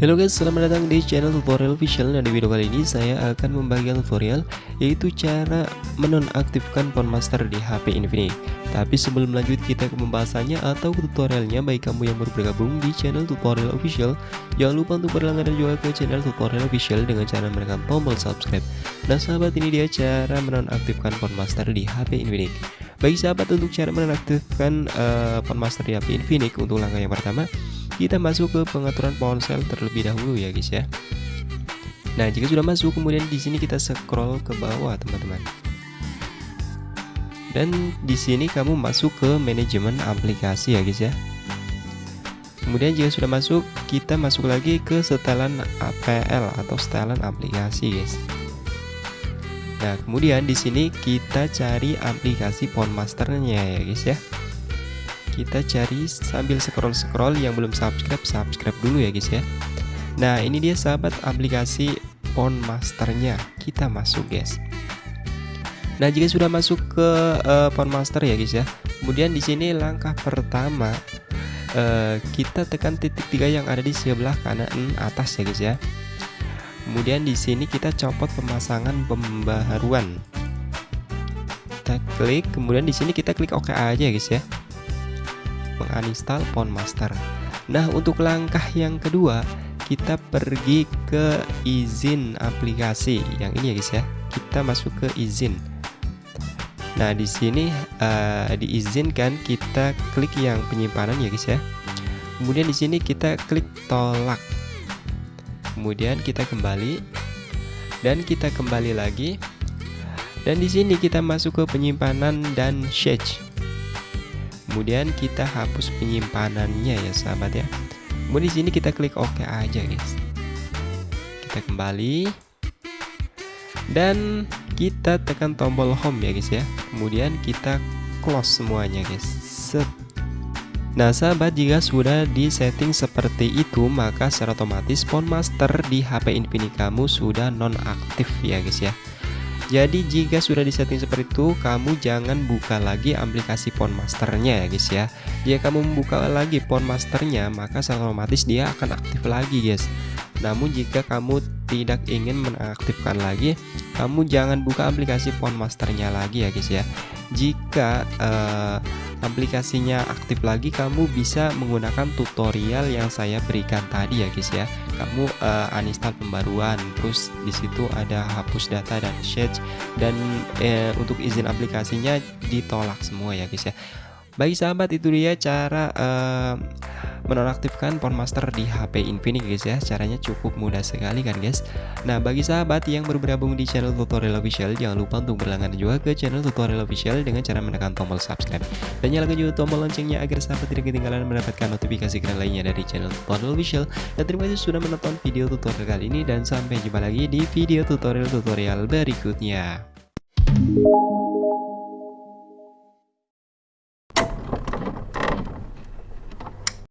Halo guys, selamat datang di channel tutorial official. Nah di video kali ini saya akan membagikan tutorial Yaitu cara menonaktifkan Master di HP Infinix Tapi sebelum lanjut kita ke pembahasannya atau ke tutorialnya. Baik kamu yang baru bergabung di channel tutorial official Jangan lupa untuk berlangganan juga ke channel tutorial official Dengan cara menekan tombol subscribe. Nah sahabat ini dia cara menonaktifkan Master di HP Infinix Bagi sahabat untuk cara menonaktifkan uh, Master di HP Infinix Untuk langkah yang pertama kita masuk ke pengaturan ponsel terlebih dahulu ya guys ya. Nah jika sudah masuk kemudian di sini kita scroll ke bawah teman-teman. Dan di sini kamu masuk ke manajemen aplikasi ya guys ya. Kemudian jika sudah masuk kita masuk lagi ke setelan APL atau setelan aplikasi guys Nah kemudian di sini kita cari aplikasi Masternya ya guys ya. Kita cari sambil scroll-scroll yang belum subscribe subscribe dulu ya guys ya. Nah ini dia sahabat aplikasi Phone Masternya. Kita masuk guys. Nah jika sudah masuk ke uh, Phone Master ya guys ya. Kemudian di sini langkah pertama uh, kita tekan titik tiga yang ada di sebelah kanan atas ya guys ya kemudian di sini kita copot pemasangan pembaharuan. Kita klik kemudian di sini kita klik OK aja guys ya. Menginstal Master. Nah untuk langkah yang kedua kita pergi ke izin aplikasi. Yang ini ya guys ya. Kita masuk ke izin. Nah di sini uh, diizinkan kita klik yang penyimpanan ya guys ya. Kemudian di sini kita klik tolak kemudian kita kembali. Dan kita kembali lagi. Dan di sini kita masuk ke penyimpanan dan share kemudian kita hapus penyimpanannya ya sahabat ya. Kemudian di sini kita klik OK aja guys. Kita kembali. Dan kita tekan tombol home ya guys ya. Kemudian kita close semuanya guys. Set Nah sahabat jika sudah di setting seperti itu maka secara otomatis Phone Master di HP Infinix kamu sudah nonaktif ya guys ya jadi jika sudah disetting seperti itu, kamu jangan buka lagi aplikasi Phone Masternya ya guys ya. Jika kamu membuka lagi Phone Masternya, maka secara otomatis dia akan aktif lagi guys. Namun jika kamu tidak ingin menaktifkan lagi, kamu jangan buka aplikasi Phone Masternya lagi ya guys ya. Jika uh, aplikasinya aktif lagi kamu bisa menggunakan tutorial yang saya berikan tadi ya guys ya. Kamu uh, uninstall pembaruan terus di situ ada hapus data dan share dan uh, untuk izin aplikasinya ditolak semua ya guys ya bagi sahabat itu dia cara uh, menonaktifkan Master di HP Infinix guys ya. Caranya cukup mudah sekali kan guys? Nah bagi sahabat yang baru bergabung di channel tutorial official jangan lupa untuk berlangganan juga ke channel tutorial official dengan cara menekan tombol subscribe. Dan nyalakan juga tombol loncengnya agar sahabat tidak ketinggalan mendapatkan notifikasi keren lainnya dari channel tutorial official. Dan terima kasih sudah menonton video tutorial kali ini dan sampai jumpa lagi di video tutorial-tutorial berikutnya